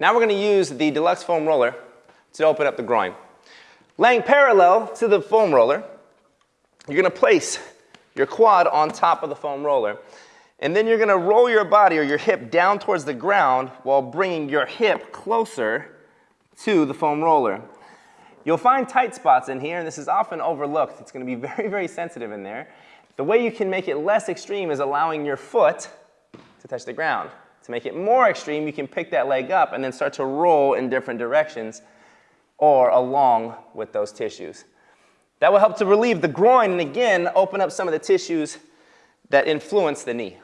Now we're going to use the Deluxe Foam Roller to open up the groin. Laying parallel to the foam roller, you're going to place your quad on top of the foam roller. And then you're going to roll your body or your hip down towards the ground while bringing your hip closer to the foam roller. You'll find tight spots in here, and this is often overlooked. It's going to be very, very sensitive in there. The way you can make it less extreme is allowing your foot to touch the ground. To make it more extreme, you can pick that leg up and then start to roll in different directions or along with those tissues. That will help to relieve the groin and again, open up some of the tissues that influence the knee.